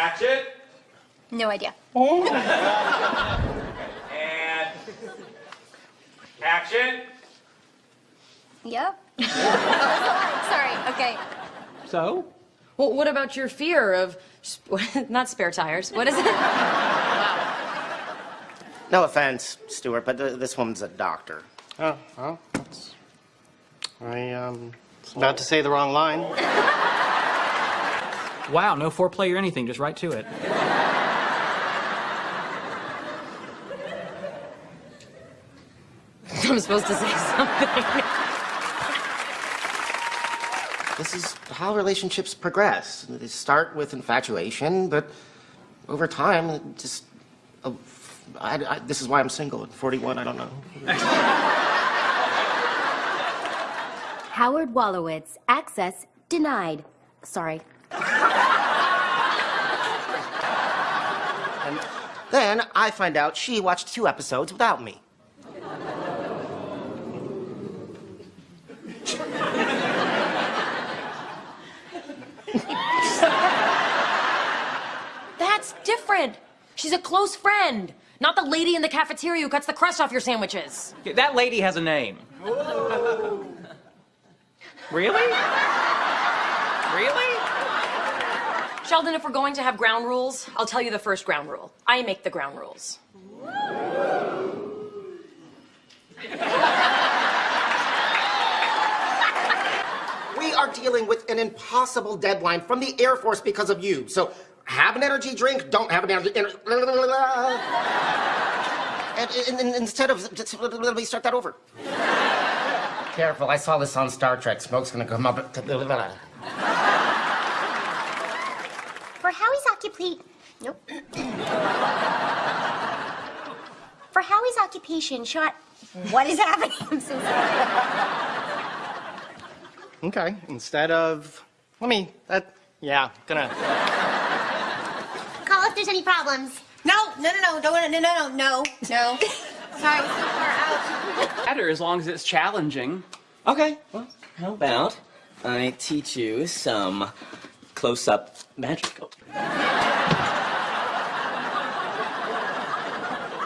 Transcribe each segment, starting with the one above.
Action. No idea. And action. Yep. Sorry. Okay. So? Well, what about your fear of sp- not spare tires? What is it? No offense, Stuart, but th- this woman's a doctor. Oh, well, that's... I, um, was about to say the wrong line. Wow, no foreplay or anything, just right to it. I'm supposed to say something. This is how relationships progress. They start with infatuation, but over time, just. Oh, I, I, this is why I'm single at 41, I don't know. Howard Wolowitz, access denied. Sorry. And then I find out she watched two episodes without me. That's different. She's a close friend, not the lady in the cafeteria who cuts the crust off your sandwiches. That lady has a name. Really? Really? Sheldon, if we're going to have ground rules, I'll tell you the first ground rule. I make the ground rules. We are dealing with an impossible deadline from the Air Force because of you. So have an energy drink, don't have an energy. And, and, and instead of. just Let me start that over. Careful, I saw this on Star Trek. Smoke's gonna come up. For Nope. For Howie's occupation, shot. What is happening? I'm so sorry. Okay, instead of... Let me... That... Yeah, gonna... Call if there's any problems. No, no, no, no, no, no, no, no, no, no. Sorry, I was too far out. Better as long as it's challenging. Okay, well, how about I teach you some close-up magic?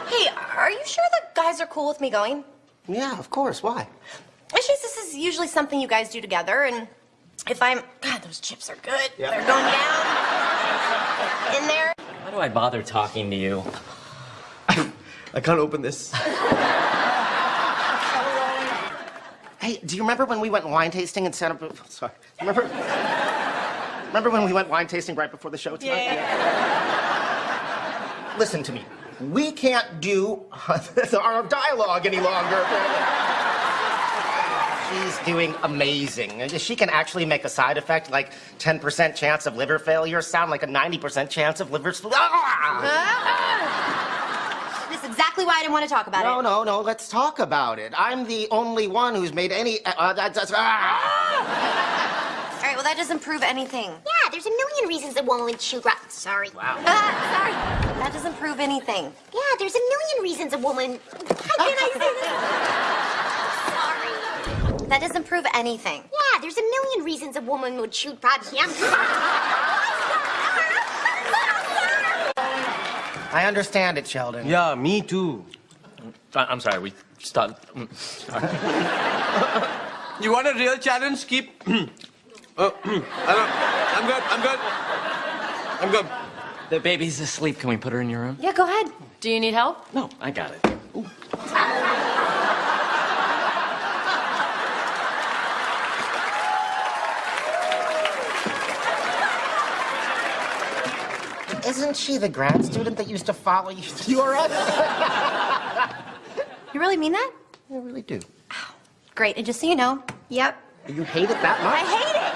Hey, are you sure the guys are cool with me going? Yeah, of course. Why? It's just this is usually something you guys do together, and if I'm... God, those chips are good. Yeah. They're going down. In there. Why do I bother talking to you? I can't open this. Hey, do you remember when we went wine tasting in Santa? Sorry. Remember? Remember when we went wine tasting right before the show tonight? Yeah. Listen to me. We can't do our dialogue any longer. She's doing amazing. She can actually make a side effect like 10% chance of liver failure sound like a 90% chance of liver. Ah! This is exactly why I didn't want to talk about No, it. no, no. No. Let's talk about it. I'm the only one who's made any. Uh, that's, that's, ah! All right, well, that doesn't prove anything. Yeah, there's a million reasons a woman would shoot right. Sorry. Wow. Ah, sorry. That doesn't prove anything. Yeah, there's a million reasons a woman. How can I say this? Sorry. That doesn't prove anything. Yeah, there's a million reasons a woman would shoot probably. I understand it, Sheldon. Yeah, me too. I- I'm sorry, we stopped. sorry. You want a real challenge? Keep. oh, I don't, I'm good. I'm good. I'm good. The baby's asleep. Can we put her in your room? Yeah, go ahead. Do you need help? No, I got it. Isn't she the grad student that used to follow you to Europe? You really mean that? I really do. Great, and just so you know, yep, You hate it that much? I hate hate